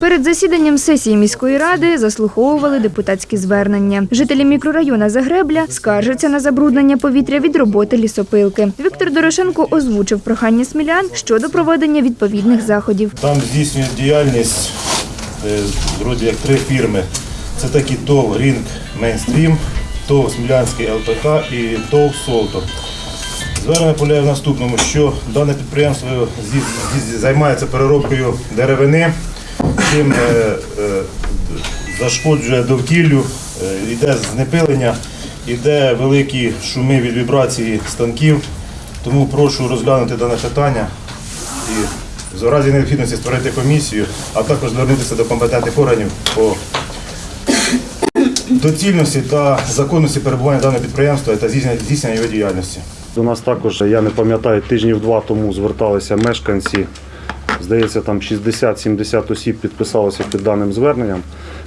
Перед засіданням сесії міської ради заслуховували депутатські звернення. Жителі мікрорайона Загребля скаржаться на забруднення повітря від роботи лісопилки. Віктор Дорошенко озвучив прохання смілян щодо проведення відповідних заходів. Там здійснюють діяльність е, вроді як три фірми. Це такі ТОВ Рінг Мейнстрім, ТОВ Смілянський ЛПК і ТОВ Солтор. Звернення полягає в наступному, що дане підприємство займається переробкою деревини, чим е, е, зашкоджує довкіллю, е, йде знепилення, йде великі шуми від вібрації станків. Тому прошу розглянути дане питання і в разі необхідності створити комісію, а також звернутися до компетентних органів по доцільності та законності перебування даного підприємства та здійснення його діяльності. До нас також, я не пам'ятаю, тижнів два тому зверталися мешканці. Здається, там 60-70 осіб підписалося під даним зверненням.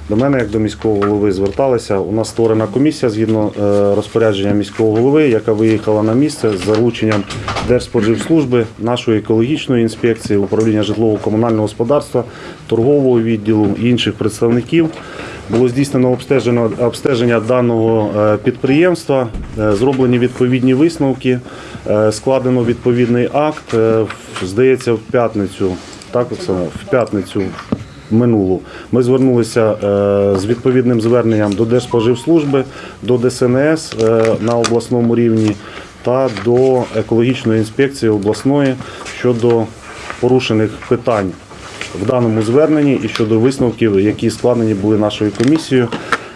До мене, як до міського голови, зверталися. У нас створена комісія згідно е, розпорядження міського голови, яка виїхала на місце з залученням Держспоживслужби, нашої екологічної інспекції, управління житлово-комунального господарства, торгового відділу і інших представників. Було здійснено обстежено обстеження даного е, підприємства, е, зроблені відповідні висновки, е, складено відповідний акт. Здається, в п'ятницю, так Оксана, в п'ятницю минулу. Ми звернулися з відповідним зверненням до Держспоживслужби, до ДСНС на обласному рівні та до екологічної інспекції обласної щодо порушених питань в даному зверненні і щодо висновків, які складені були нашою комісією.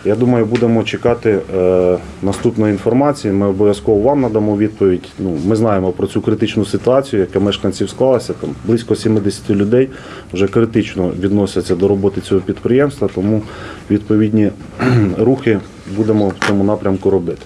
Я думаю, будемо чекати е, наступної інформації. Ми обов'язково вам надамо відповідь. Ну, ми знаємо про цю критичну ситуацію, яка мешканців склалася. Там близько 70 людей вже критично відносяться до роботи цього підприємства, тому відповідні рухи будемо в цьому напрямку робити.